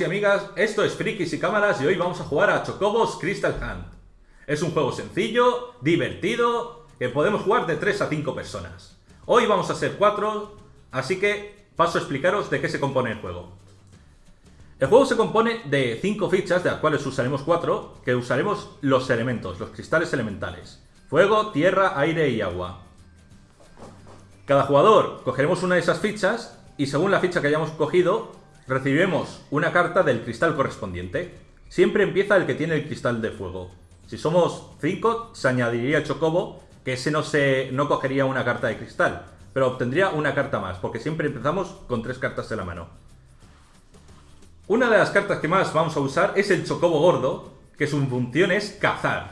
Y amigas, esto es Frikis y Cámaras y hoy vamos a jugar a Chocobos Crystal Hunt. Es un juego sencillo, divertido, que podemos jugar de 3 a 5 personas. Hoy vamos a ser 4, así que paso a explicaros de qué se compone el juego. El juego se compone de 5 fichas, de las cuales usaremos 4, que usaremos los elementos, los cristales elementales. Fuego, tierra, aire y agua. Cada jugador cogeremos una de esas fichas y según la ficha que hayamos cogido, recibiremos una carta del cristal correspondiente. Siempre empieza el que tiene el cristal de fuego. Si somos 5, se añadiría chocobo, que ese no, se, no cogería una carta de cristal, pero obtendría una carta más, porque siempre empezamos con tres cartas en la mano. Una de las cartas que más vamos a usar es el chocobo gordo, que su función es cazar.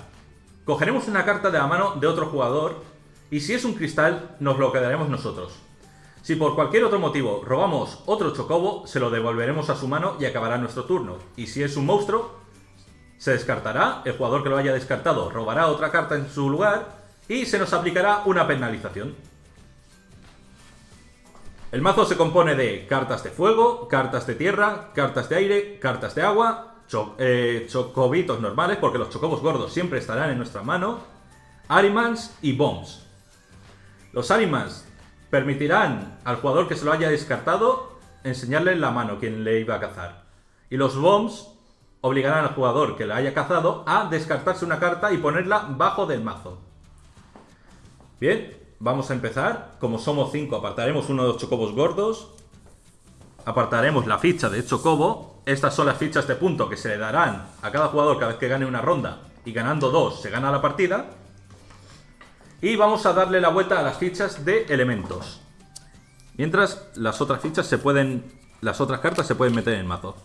Cogeremos una carta de la mano de otro jugador, y si es un cristal, nos lo quedaremos nosotros. Si por cualquier otro motivo robamos otro chocobo, se lo devolveremos a su mano y acabará nuestro turno. Y si es un monstruo, se descartará, el jugador que lo haya descartado robará otra carta en su lugar y se nos aplicará una penalización. El mazo se compone de cartas de fuego, cartas de tierra, cartas de aire, cartas de agua, eh, chocobitos normales, porque los chocobos gordos siempre estarán en nuestra mano, Arimans y Bombs. Los Arimans permitirán al jugador que se lo haya descartado enseñarle en la mano quien le iba a cazar. Y los Bombs obligarán al jugador que la haya cazado a descartarse una carta y ponerla bajo del mazo. Bien, vamos a empezar. Como somos 5, apartaremos uno de los chocobos gordos. Apartaremos la ficha de chocobo. Estas son las fichas de punto que se le darán a cada jugador cada vez que gane una ronda. Y ganando dos se gana la partida. Y vamos a darle la vuelta a las fichas de elementos. Mientras las otras fichas se pueden... Las otras cartas se pueden meter en el mazo.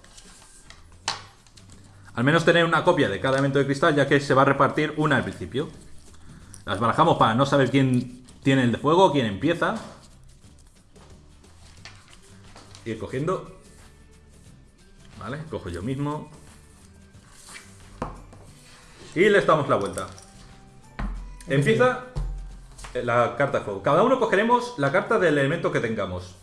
Al menos tener una copia de cada elemento de cristal, ya que se va a repartir una al principio. Las barajamos para no saber quién tiene el de fuego, quién empieza. Ir cogiendo. Vale, cojo yo mismo. Y le damos la vuelta. Empieza la carta de fuego. Cada uno cogeremos la carta del elemento que tengamos.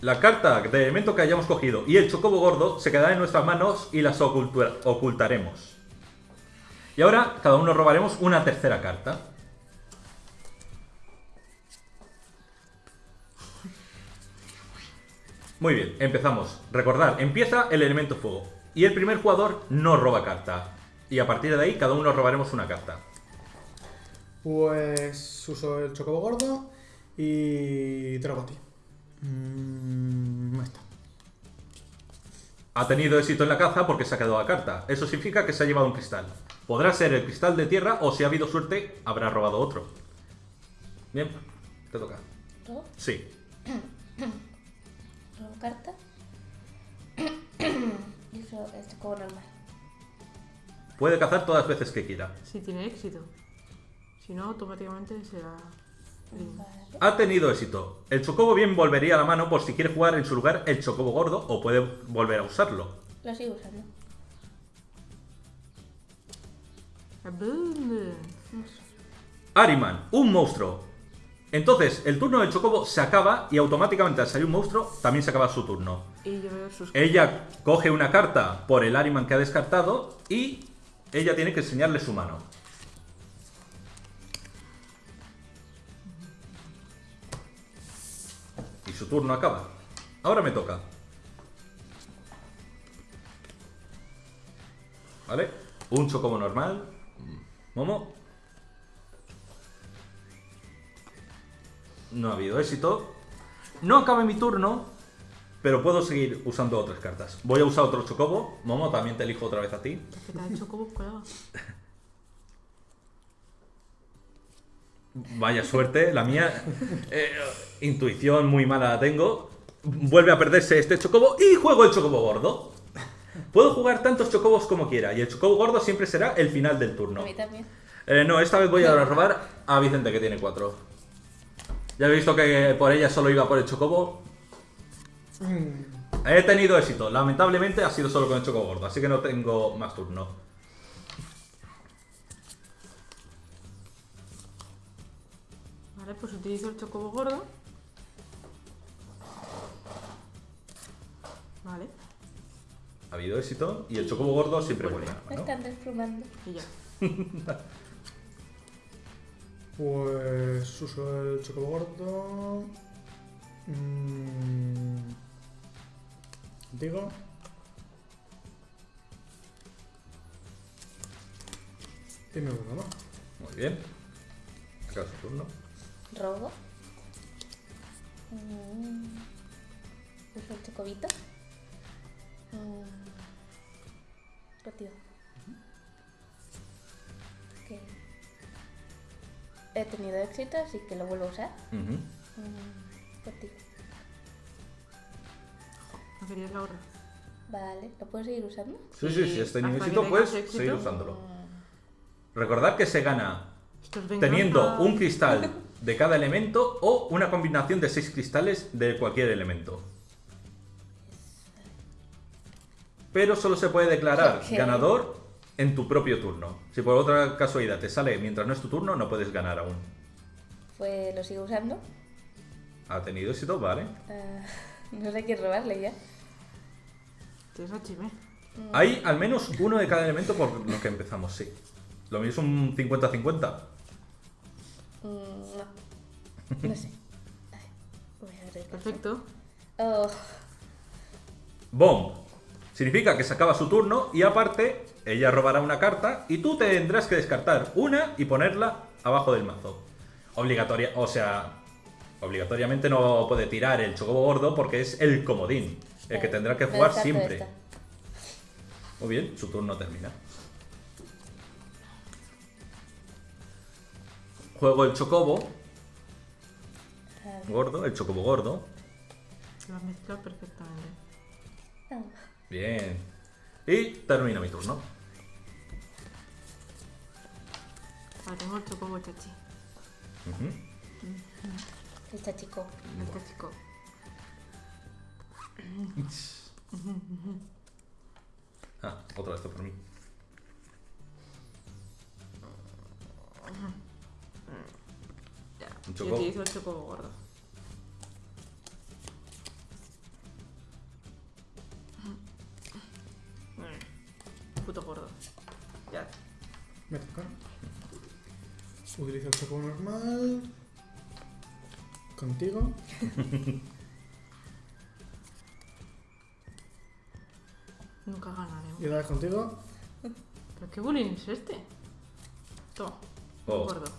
La carta de elemento que hayamos cogido y el chocobo gordo se quedarán en nuestras manos y las ocultaremos. Y ahora cada uno robaremos una tercera carta. Muy bien, empezamos. Recordad, empieza el elemento fuego. Y el primer jugador no roba carta. Y a partir de ahí cada uno robaremos una carta. Pues uso el chocobo gordo y te ti. Mm, está. Ha tenido éxito en la caza porque se ha quedado la carta. Eso significa que se ha llevado un cristal. Podrá ser el cristal de tierra o si ha habido suerte habrá robado otro. Bien, te toca. ¿Todo? Sí. ¿Robo carta? y uso este como normal. Puede cazar todas las veces que quiera. Si tiene éxito. Si no, automáticamente será... Vale. Ha tenido éxito. El chocobo bien volvería a la mano por si quiere jugar en su lugar el chocobo gordo o puede volver a usarlo. Lo sigo usando. Ariman, un monstruo. Entonces, el turno del chocobo se acaba y automáticamente al salir un monstruo también se acaba su turno. Y yo veo sus... Ella coge una carta por el Ariman que ha descartado y ella tiene que enseñarle su mano. Y su turno acaba. Ahora me toca. ¿Vale? Un chocobo normal. Momo. No ha habido éxito. No acaba mi turno, pero puedo seguir usando otras cartas. Voy a usar otro chocobo. Momo, también te elijo otra vez a ti. Que te ha hecho como colega. Vaya suerte, la mía. eh, intuición muy mala la tengo. Vuelve a perderse este chocobo y juego el chocobo gordo. Puedo jugar tantos chocobos como quiera y el chocobo gordo siempre será el final del turno. A mí también. Eh, no, esta vez voy a robar a Vicente que tiene cuatro. Ya he visto que por ella solo iba por el chocobo. He tenido éxito. Lamentablemente ha sido solo con el choco gordo, así que no tengo más turno. Vale, pues utilizo el chocobo gordo. Vale. Ha habido éxito y el chocobo gordo siempre pues vuelve. Me ¿no? están desplumando. Y ya. pues uso el chocobo gordo. Mm. Digo. Me vuelvo, ¿no? Muy bien. Acaba su turno. Robo. Mm. Uso el chocobito. Mm. He tenido éxito, así que lo vuelvo a usar. Mm. Contigo. Querías la gorra. Vale, ¿lo puedo seguir usando? Sí, sí, sí, este hasta nivel que éxito tengas puedes éxito, seguir usándolo. Recordad que se gana es teniendo un cristal de cada elemento o una combinación de seis cristales de cualquier elemento. Pero solo se puede declarar ganador en tu propio turno. Si por otra casualidad te sale mientras no es tu turno, no puedes ganar aún. Pues lo sigo usando. Ha tenido éxito, vale. Ah, no sé quién robarle ya. Chime. Hay al menos uno de cada elemento por lo que empezamos, sí. Lo mismo es un 50-50. Mm, no. No sé. Voy a ver. Perfecto. Oh, Bomb. Significa que se acaba su turno y aparte ella robará una carta y tú tendrás que descartar una y ponerla abajo del mazo. Obligatoria, o sea, obligatoriamente no puede tirar el chocobo gordo porque es el comodín, el que tendrá que jugar siempre. esta. Muy bien, su turno termina. Juego el chocobo A ver. gordo, el chocobo gordo. Se va a mezclar perfectamente. Ah, Bien. Y termino mi turno. Ahora tengo el chocobo chachi. Este chico. Este chico. Ah, otra vez por mí. Ya. Un Yo chocobo. utilizo el chocobo gordo. Puto gordo. Ya. Me toca. Utilizo el chocobo normal. Contigo. Y otra vez contigo. ¿Pero qué bullying es este? Toma. Oh. Gordo.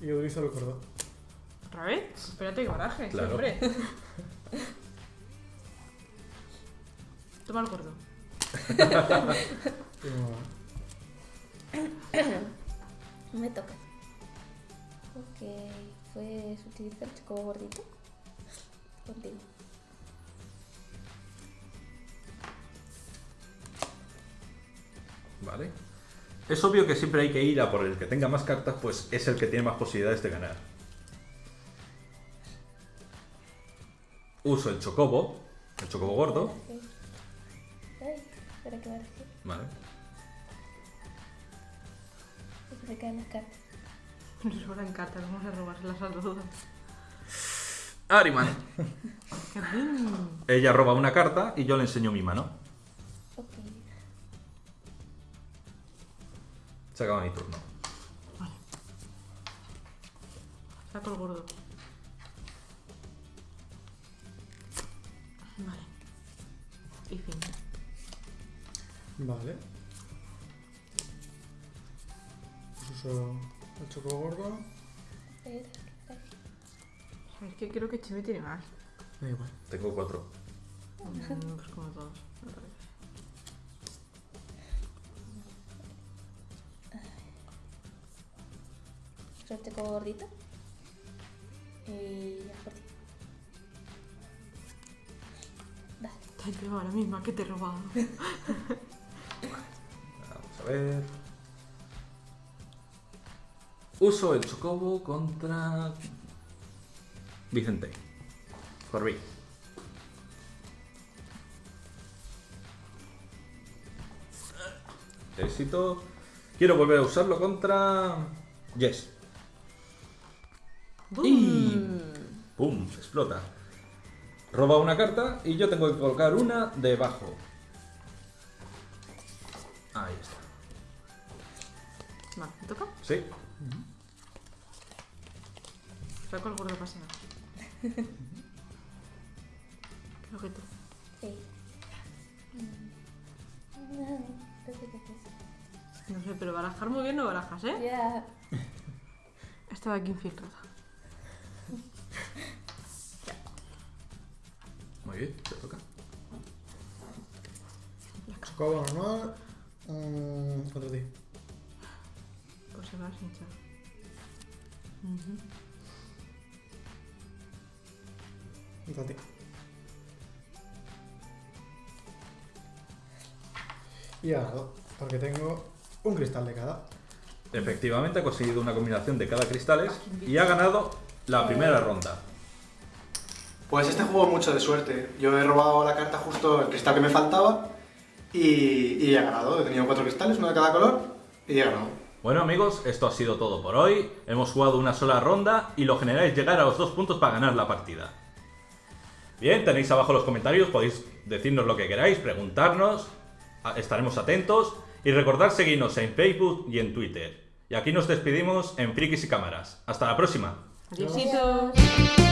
Y utilizo el gordo. ¿Otra vez? Espérate que baraje, Claro. siempre. Toma el gordo. Me toca. Ok, pues utilizo el chico gordito. Contigo. Vale. Es obvio que siempre hay que ir a por el que tenga más cartas, pues es el que tiene más posibilidades de ganar. Uso el chocobo, el chocobo gordo. Vale. Se caen las cartas. Nos sobran cartas, vamos a robárselas a todas. Ariman. Ella roba una carta y yo le enseño mi mano. Se acaba mi turno. Saco el gordo. Vale. Y fin. Vale. Pues uso el chocobo gordo. Es que creo que Chime tiene más. Da igual. Tengo cuatro. Mm, Pues como todos. Uso el chico gordito. Y ya por ti. Vale. Te has llevado la misma que te he robado. Vamos a ver. Uso el chocobo contra Vicente. Corby. Éxito. Quiero volver a usarlo contra Jess. Y ¡Pum! Explota. Roba una carta y yo tengo que colocar una debajo. Ahí está. Vale, ¿me toca? Sí. Saco el gordo paseo. Creo que tú. Sí. No sé, pero barajar muy bien no barajas, ¿eh? Ya. Estaba aquí infiltrada. Muy bien, te toca. Chocobo normal. Contra ti. Se va a hinchar. Ujú. Contra ti. Y he ganado. Porque tengo un cristal de cada. Efectivamente ha conseguido una combinación de cada cristales y ha ganado la primera ronda. Pues este juego es mucho de suerte. Yo he robado la carta justo el cristal que me faltaba y, y he ganado. He tenido cuatro cristales, uno de cada color, y he ganado. Bueno amigos, esto ha sido todo por hoy. Hemos jugado una sola ronda y lo general es llegar a los dos puntos para ganar la partida. Bien, tenéis abajo los comentarios, podéis decirnos lo que queráis, preguntarnos, estaremos atentos y recordad seguirnos en Facebook y en Twitter. Y aquí nos despedimos en Frikis y Cámaras. Hasta la próxima. Adiósitos.